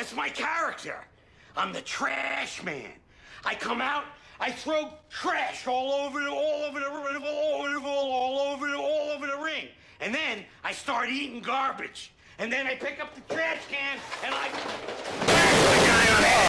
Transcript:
That's my character. I'm the trash man. I come out, I throw trash all over the, all over the, all over the, all over the, all over the ring. And then I start eating garbage. And then I pick up the trash